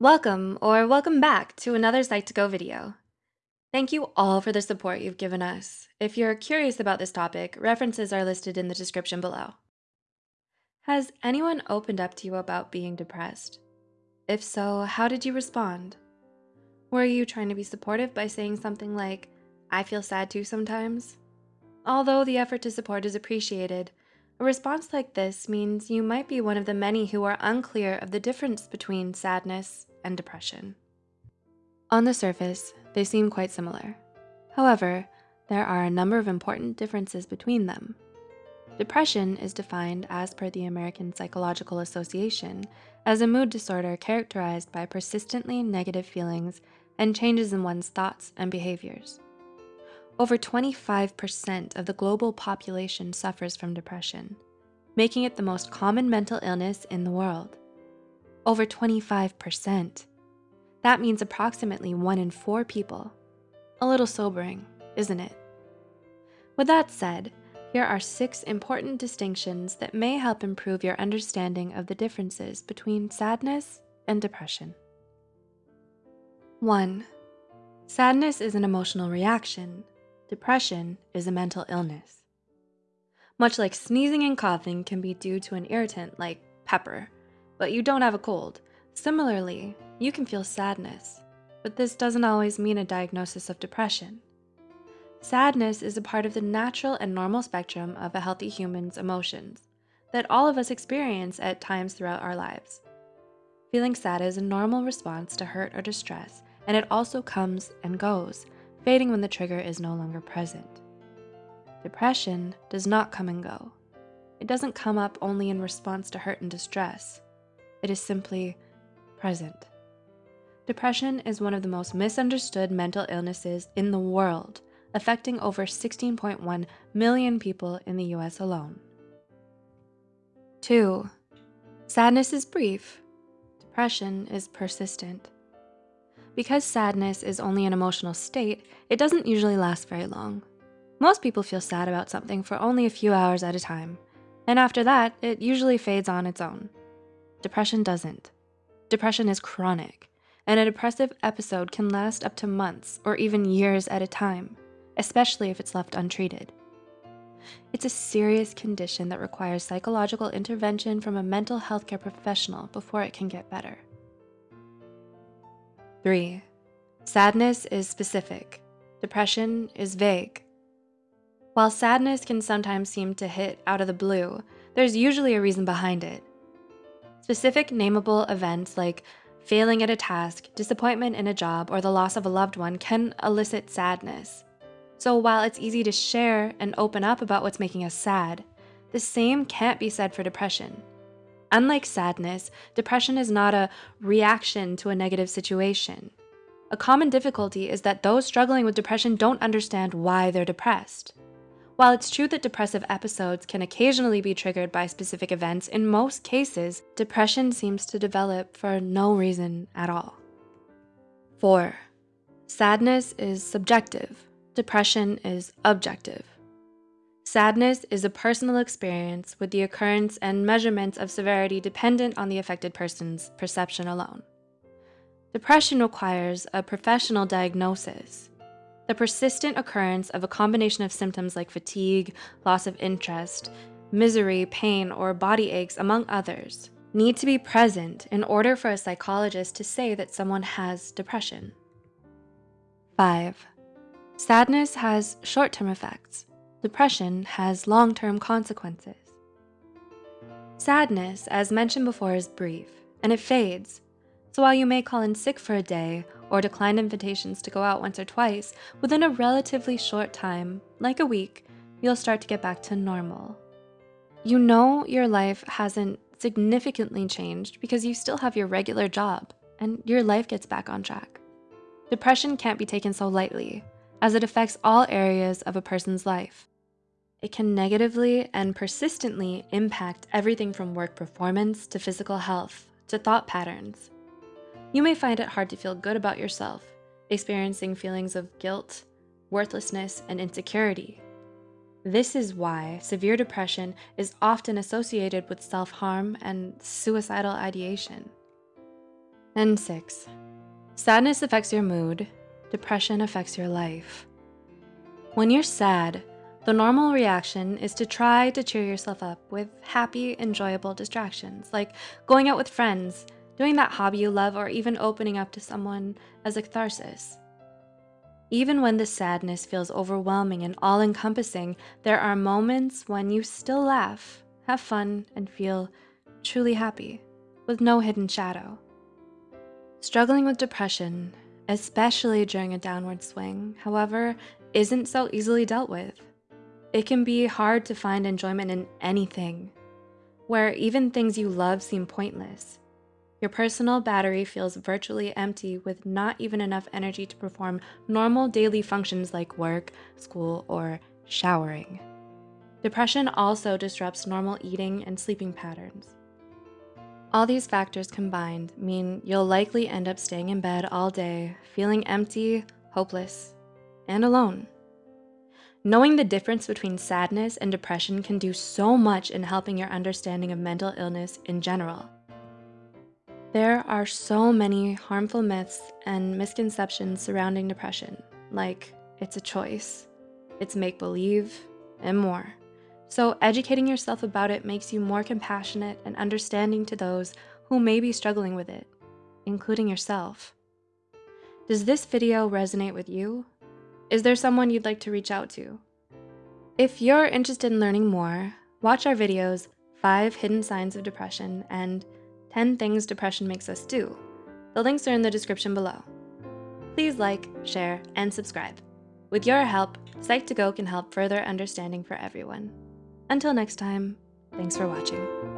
Welcome or welcome back to another Psych2Go video. Thank you all for the support you've given us. If you're curious about this topic, references are listed in the description below. Has anyone opened up to you about being depressed? If so, how did you respond? Were you trying to be supportive by saying something like, I feel sad too sometimes? Although the effort to support is appreciated, a response like this means you might be one of the many who are unclear of the difference between sadness and depression. On the surface, they seem quite similar. However, there are a number of important differences between them. Depression is defined as per the American Psychological Association as a mood disorder characterized by persistently negative feelings and changes in one's thoughts and behaviors. Over 25% of the global population suffers from depression, making it the most common mental illness in the world. Over 25%. That means approximately one in four people. A little sobering, isn't it? With that said, here are six important distinctions that may help improve your understanding of the differences between sadness and depression. 1. Sadness is an emotional reaction Depression is a mental illness. Much like sneezing and coughing can be due to an irritant like pepper, but you don't have a cold. Similarly, you can feel sadness, but this doesn't always mean a diagnosis of depression. Sadness is a part of the natural and normal spectrum of a healthy human's emotions that all of us experience at times throughout our lives. Feeling sad is a normal response to hurt or distress, and it also comes and goes, fading when the trigger is no longer present. Depression does not come and go. It doesn't come up only in response to hurt and distress. It is simply present. Depression is one of the most misunderstood mental illnesses in the world, affecting over 16.1 million people in the US alone. 2. Sadness is brief. Depression is persistent. Because sadness is only an emotional state, it doesn't usually last very long. Most people feel sad about something for only a few hours at a time, and after that, it usually fades on its own. Depression doesn't. Depression is chronic, and a depressive episode can last up to months or even years at a time, especially if it's left untreated. It's a serious condition that requires psychological intervention from a mental health care professional before it can get better. 3. Sadness is specific. Depression is vague. While sadness can sometimes seem to hit out of the blue, there's usually a reason behind it. Specific nameable events like failing at a task, disappointment in a job, or the loss of a loved one can elicit sadness. So while it's easy to share and open up about what's making us sad, the same can't be said for depression. Unlike sadness, depression is not a reaction to a negative situation. A common difficulty is that those struggling with depression don't understand why they're depressed. While it's true that depressive episodes can occasionally be triggered by specific events, in most cases, depression seems to develop for no reason at all. 4. Sadness is subjective. Depression is objective. Sadness is a personal experience with the occurrence and measurements of severity dependent on the affected person's perception alone. Depression requires a professional diagnosis. The persistent occurrence of a combination of symptoms like fatigue, loss of interest, misery, pain, or body aches, among others, need to be present in order for a psychologist to say that someone has depression. 5. Sadness has short-term effects. Depression has long-term consequences. Sadness, as mentioned before, is brief, and it fades. So while you may call in sick for a day or decline invitations to go out once or twice, within a relatively short time, like a week, you'll start to get back to normal. You know your life hasn't significantly changed because you still have your regular job and your life gets back on track. Depression can't be taken so lightly, as it affects all areas of a person's life. It can negatively and persistently impact everything from work performance to physical health to thought patterns. You may find it hard to feel good about yourself, experiencing feelings of guilt, worthlessness, and insecurity. This is why severe depression is often associated with self-harm and suicidal ideation. And six, sadness affects your mood, depression affects your life. When you're sad, the normal reaction is to try to cheer yourself up with happy, enjoyable distractions, like going out with friends, doing that hobby you love, or even opening up to someone as a catharsis. Even when the sadness feels overwhelming and all encompassing, there are moments when you still laugh, have fun, and feel truly happy, with no hidden shadow. Struggling with depression, especially during a downward swing, however, isn't so easily dealt with. It can be hard to find enjoyment in anything, where even things you love seem pointless. Your personal battery feels virtually empty with not even enough energy to perform normal daily functions like work, school, or showering. Depression also disrupts normal eating and sleeping patterns. All these factors combined mean you'll likely end up staying in bed all day, feeling empty, hopeless, and alone. Knowing the difference between sadness and depression can do so much in helping your understanding of mental illness in general. There are so many harmful myths and misconceptions surrounding depression, like it's a choice, it's make believe, and more. So, educating yourself about it makes you more compassionate and understanding to those who may be struggling with it, including yourself. Does this video resonate with you? Is there someone you'd like to reach out to? If you're interested in learning more, watch our videos 5 Hidden Signs of Depression and 10 Things Depression Makes Us Do. The links are in the description below. Please like, share, and subscribe. With your help, Psych2Go can help further understanding for everyone. Until next time, thanks for watching.